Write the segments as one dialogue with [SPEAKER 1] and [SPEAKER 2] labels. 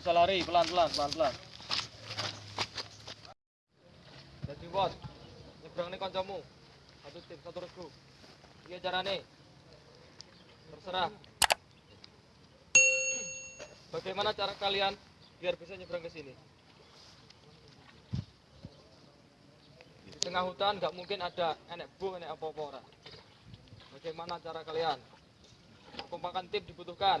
[SPEAKER 1] Enggak usah lari, pelan-pelan, pelan-pelan. Jadi bos, nyebrang nih kancamu. Satu tim, satu regu. Iya carane. Terserah. Bagaimana cara kalian biar bisa nyebrang ke sini? Di tengah hutan nggak mungkin ada enek bu, enek apa-apa ora. Bagaimana cara kalian? Kompakan tim dibutuhkan.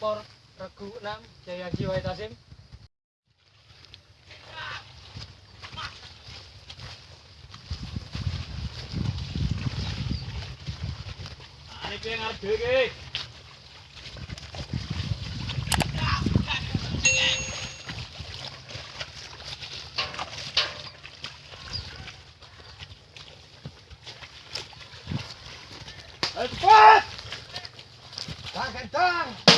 [SPEAKER 2] pelapor regu 6 Jaya Jiwai Tasim. Ayo cepat! Tangan, tangan!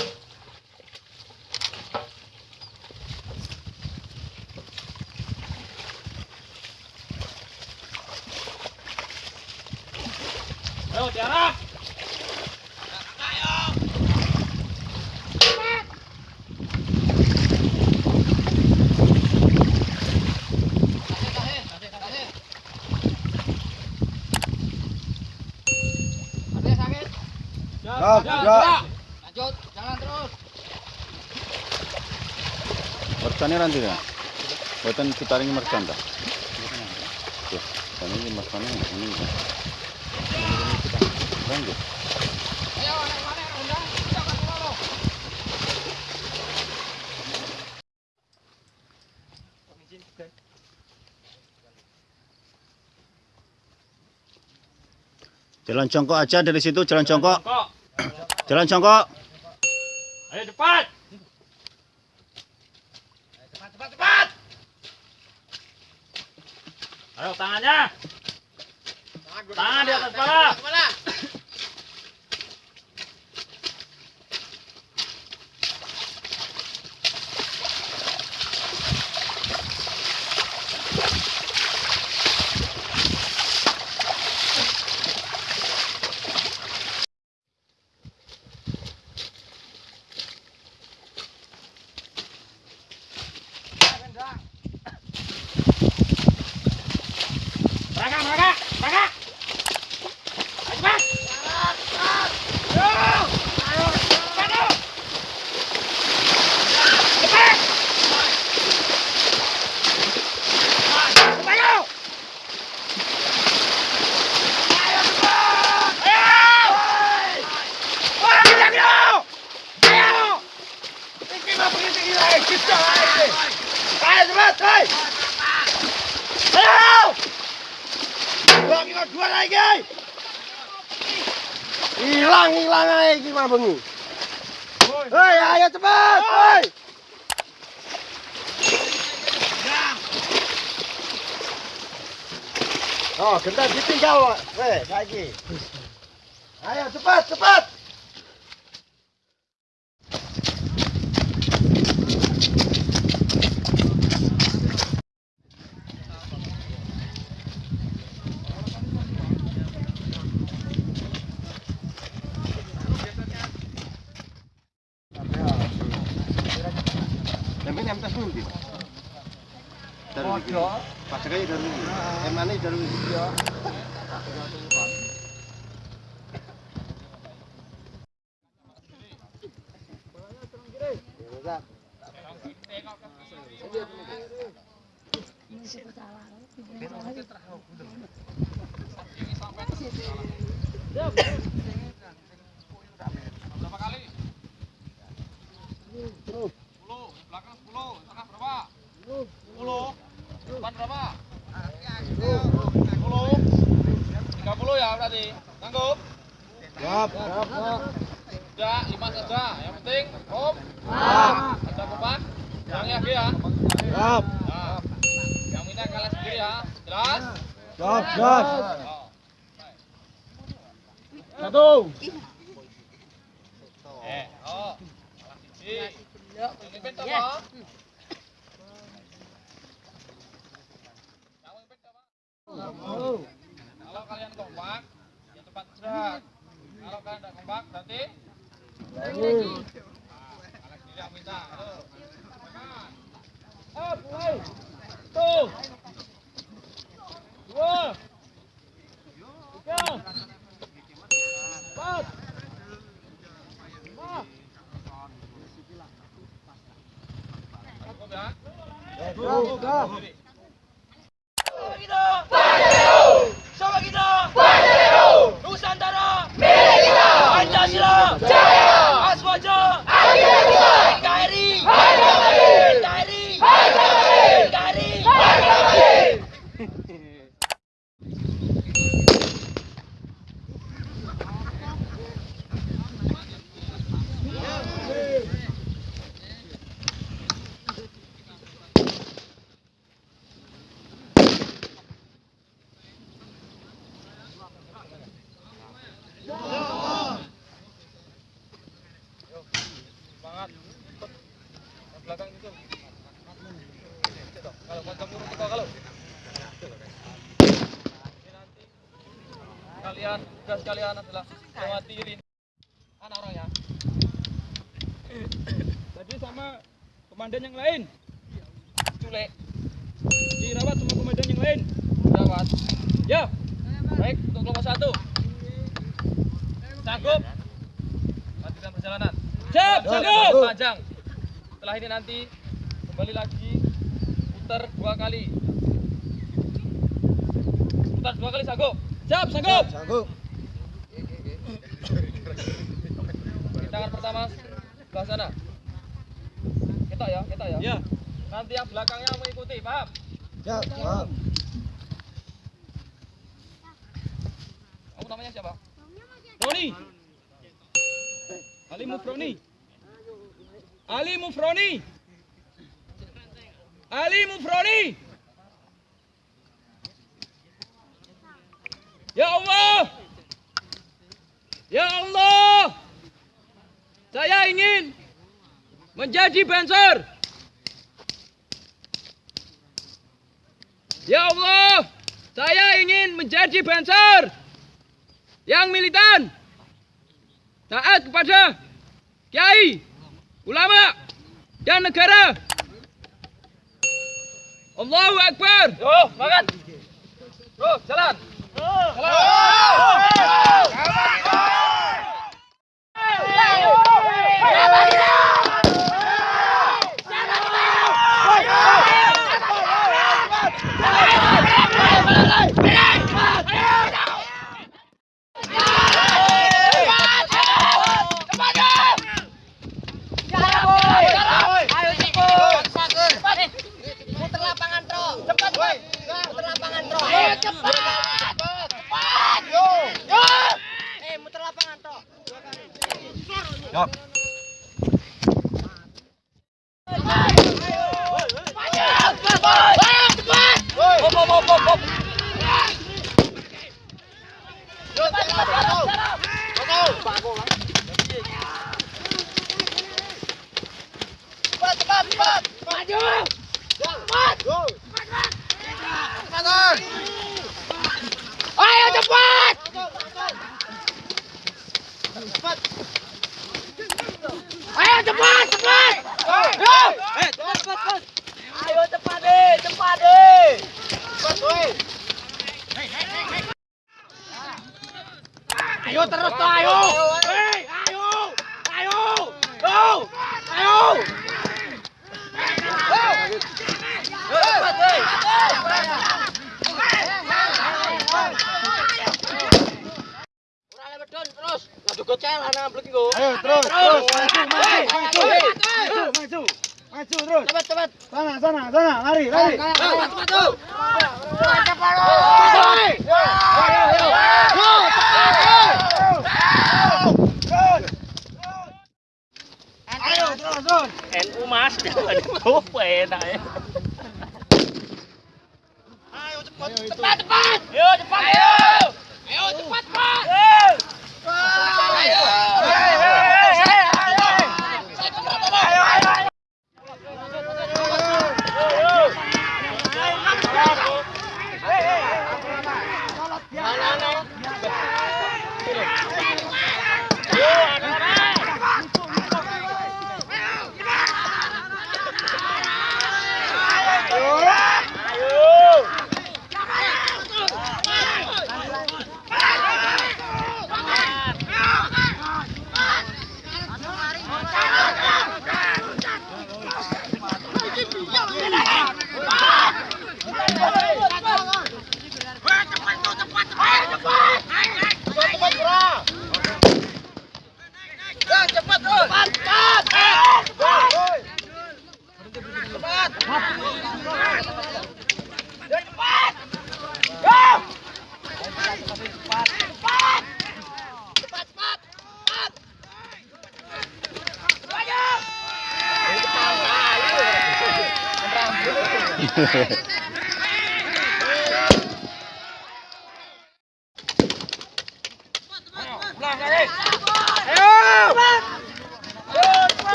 [SPEAKER 3] Gerak.
[SPEAKER 2] Lanjut,
[SPEAKER 3] nanti ya. Buatan mercan dah. Tuh, ini mercane ini. Lanjut.
[SPEAKER 2] Undang. Kita kan dulu.
[SPEAKER 3] Jalan congkok aja dari situ, jalan congkok. Jalan congkok.
[SPEAKER 2] Ayo. Cepat, cepat, cepat. Ayo tangannya. Tangan di atas kepala. Mereka, mereka, mereka. Ayo cepat. Ayo. Ayo, cepat ayo. Cepat. Cepat ayo. Ayo cepat. Ayo. Wah, kita kita. Ayo. Ini mah pergi lagi kita lagi. Ayo cepat, ayo. Ayo. Dua lagi. Hilang hilang aja mah bengi. Hei Ayo cepat. Woi. Oh, gentar ditinggal, weh, saiki. Ayo cepat, cepat. Emane dari iki.
[SPEAKER 1] Berapa kali? 10. Belakang 10. Tengah berapa? 10. Depan berapa? 10. 30 ya berarti. Sanggup?
[SPEAKER 2] Siap, siap, siap.
[SPEAKER 1] 5 saja. Yang penting, om. Ada kompak. Yang lagi ya.
[SPEAKER 2] Siap.
[SPEAKER 1] Yang minta kalah sendiri ya. Jelas?
[SPEAKER 2] siap, siap. Satu.
[SPEAKER 1] Eh, oh. Kalah siji. Siapa? Yang 음. Tugas kalian adalah melewati ini. Anak orang ya.
[SPEAKER 4] Tadi sama komandan yang lain.
[SPEAKER 1] Culek.
[SPEAKER 4] Dirawat sama komandan yang lain.
[SPEAKER 1] Dapat.
[SPEAKER 4] Ya.
[SPEAKER 1] Baik, untuk kelompok satu. Sanggup? Lanjutkan perjalanan.
[SPEAKER 4] Siap, sanggup.
[SPEAKER 1] Panjang. Setelah ini nanti kembali lagi putar dua kali. Putar dua kali sanggup.
[SPEAKER 4] Siap, sanggup.
[SPEAKER 2] Sanggup.
[SPEAKER 1] Pertama sebelah sana. Kita ya, kita ya.
[SPEAKER 4] Ya.
[SPEAKER 1] Nanti yang belakangnya mengikuti, paham?
[SPEAKER 2] Siap, siap.
[SPEAKER 1] Kamu namanya siapa?
[SPEAKER 4] Roni. Ali Mufroni. Ali Mufroni. Ali Mufroni. Ya Allah. Ya Allah. Saya ingin menjadi banser. Ya Allah, saya ingin menjadi banser yang militan, taat kepada kiai, ulama, dan negara. Allahu Akbar.
[SPEAKER 1] Yo, makan. Bro, jalan. Jalan. Rồi. Maju!
[SPEAKER 2] Ayo terus, terus, maju, maju, maju, maju, maju, maju terus. Cepat, cepat. Sana, sana, sana, lari, lari. Ayo,
[SPEAKER 4] Kita,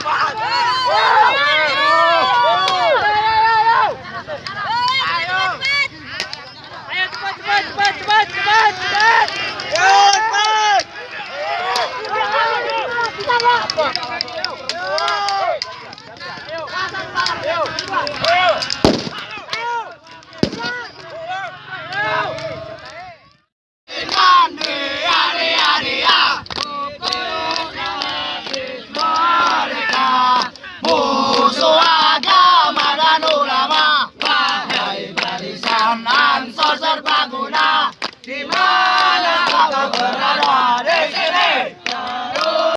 [SPEAKER 4] Pak.